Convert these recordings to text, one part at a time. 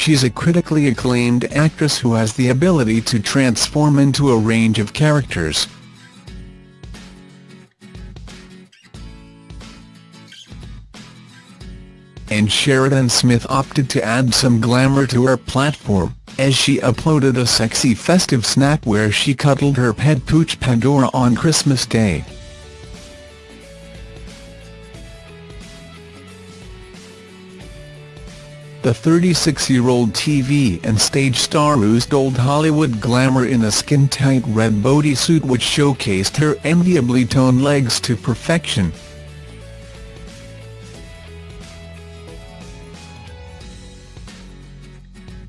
she's a critically acclaimed actress who has the ability to transform into a range of characters. And Sheridan Smith opted to add some glamour to her platform, as she uploaded a sexy festive snap where she cuddled her pet pooch Pandora on Christmas Day. The 36-year-old TV and stage star oozed old Hollywood glamour in a skin-tight red bodysuit which showcased her enviably toned legs to perfection.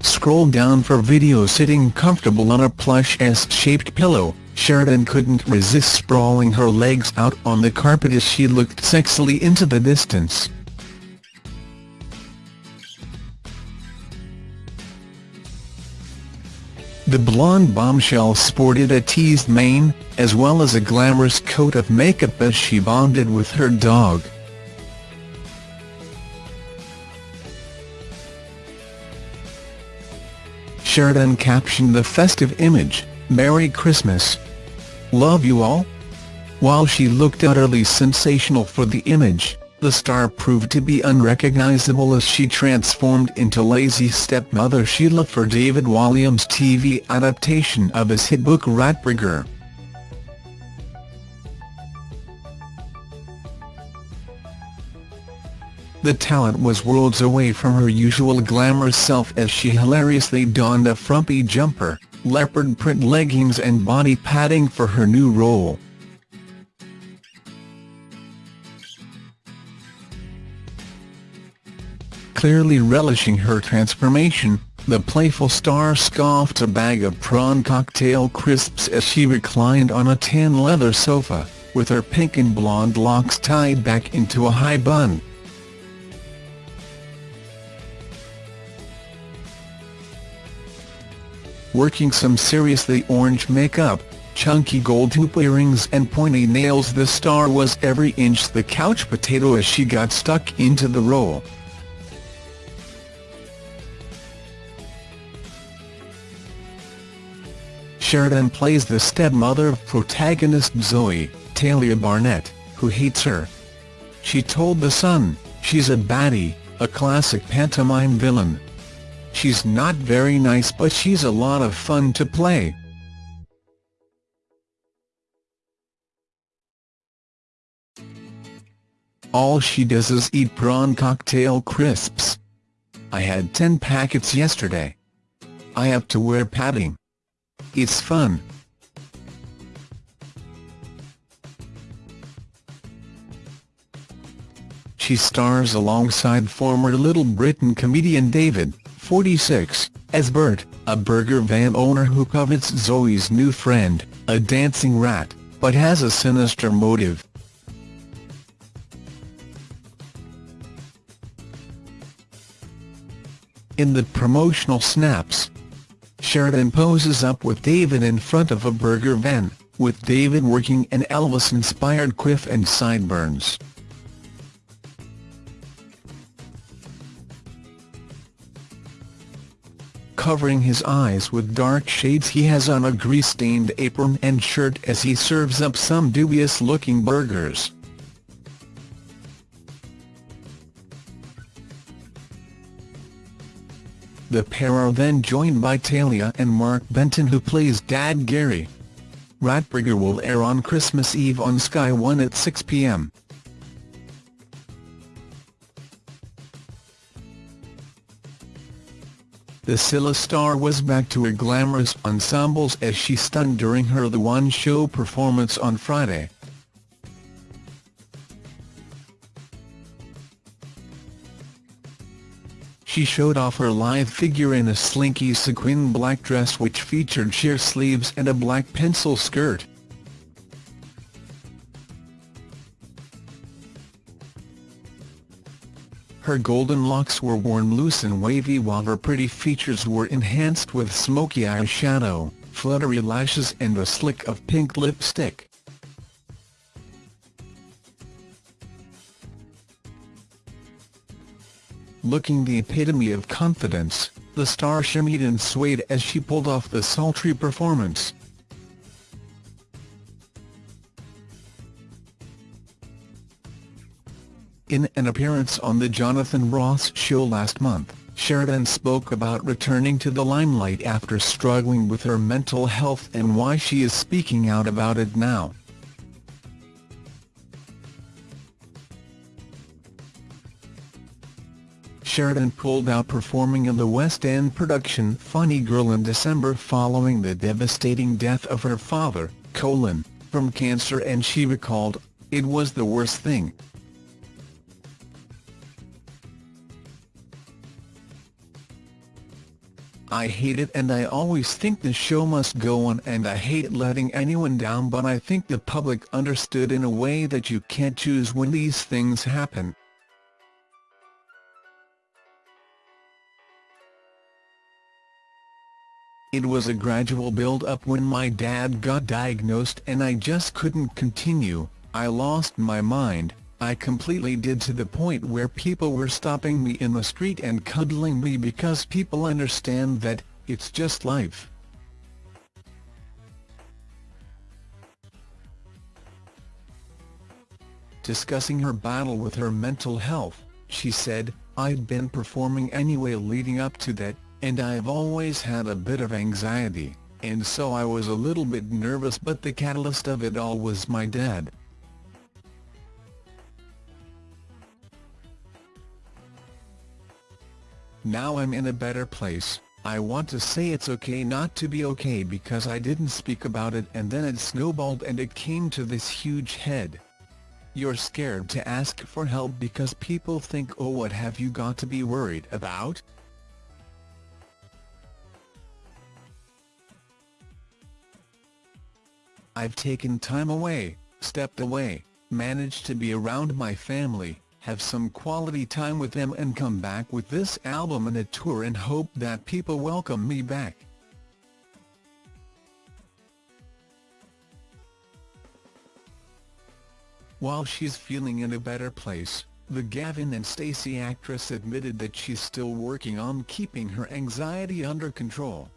Scroll down for video sitting comfortable on a plush S-shaped pillow, Sheridan couldn't resist sprawling her legs out on the carpet as she looked sexily into the distance. The blonde bombshell sported a teased mane, as well as a glamorous coat of makeup as she bonded with her dog. Sheridan captioned the festive image, Merry Christmas. Love you all? While she looked utterly sensational for the image, the star proved to be unrecognizable as she transformed into lazy stepmother Sheila for David Walliams' TV adaptation of his hit book Ratburger. The talent was worlds away from her usual glamorous self as she hilariously donned a frumpy jumper, leopard print leggings and body padding for her new role. Clearly relishing her transformation, the playful star scoffed a bag of prawn cocktail crisps as she reclined on a tan leather sofa, with her pink and blonde locks tied back into a high bun. Working some seriously orange makeup, chunky gold hoop earrings and pointy nails the star was every inch the couch potato as she got stuck into the role. Sheridan plays the stepmother of protagonist Zoe, Talia Barnett, who hates her. She told The Sun, she's a baddie, a classic pantomime villain. She's not very nice but she's a lot of fun to play. All she does is eat prawn cocktail crisps. I had 10 packets yesterday. I have to wear padding. It's fun. She stars alongside former Little Britain comedian David, 46, as Bert, a burger van owner who covets Zoe's new friend, a dancing rat, but has a sinister motive. In the promotional snaps, Sheridan poses up with David in front of a burger van, with David working an Elvis-inspired quiff and sideburns. Covering his eyes with dark shades he has on a grease-stained apron and shirt as he serves up some dubious-looking burgers. The pair are then joined by Talia and Mark Benton who plays Dad Gary. Ratburger will air on Christmas Eve on Sky One at 6 p.m. The Cilla star was back to her glamorous ensembles as she stunned during her The One Show performance on Friday. She showed off her lithe figure in a slinky sequin black dress which featured sheer sleeves and a black pencil skirt. Her golden locks were worn loose and wavy while her pretty features were enhanced with smoky eyeshadow, fluttery lashes and a slick of pink lipstick. Looking the epitome of confidence, the star shimmied and swayed as she pulled off the sultry performance. In an appearance on The Jonathan Ross Show last month, Sheridan spoke about returning to the limelight after struggling with her mental health and why she is speaking out about it now. Sheridan pulled out performing in the West End production Funny Girl in December following the devastating death of her father, Colin, from cancer and she recalled, It was the worst thing, I hate it and I always think the show must go on and I hate letting anyone down but I think the public understood in a way that you can't choose when these things happen. It was a gradual build-up when my dad got diagnosed and I just couldn't continue, I lost my mind, I completely did to the point where people were stopping me in the street and cuddling me because people understand that, it's just life. Discussing her battle with her mental health, she said, I'd been performing anyway leading up to that, and I've always had a bit of anxiety, and so I was a little bit nervous but the catalyst of it all was my dad. Now I'm in a better place, I want to say it's okay not to be okay because I didn't speak about it and then it snowballed and it came to this huge head. You're scared to ask for help because people think oh what have you got to be worried about? I've taken time away, stepped away, managed to be around my family, have some quality time with them and come back with this album and a tour and hope that people welcome me back. While she's feeling in a better place, the Gavin and Stacey actress admitted that she's still working on keeping her anxiety under control.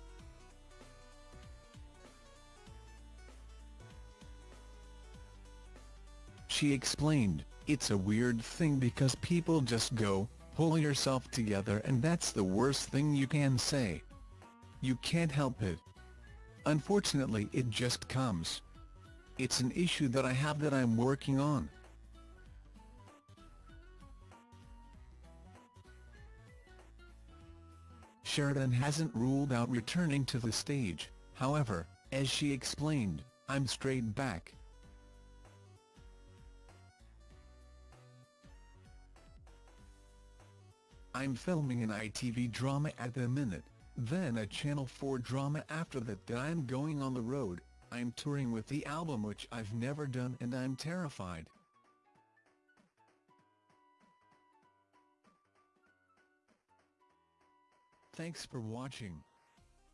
She explained, it's a weird thing because people just go, pull yourself together and that's the worst thing you can say. You can't help it. Unfortunately it just comes. It's an issue that I have that I'm working on. Sheridan hasn't ruled out returning to the stage, however, as she explained, I'm straight back. I'm filming an ITV drama at the minute, then a Channel 4 drama after that that I'm going on the road, I'm touring with the album which I've never done and I'm terrified. Thanks for watching.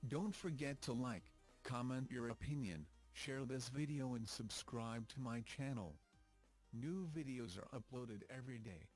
Don't forget to like, comment your opinion, share this video and subscribe to my channel. New videos are uploaded every day.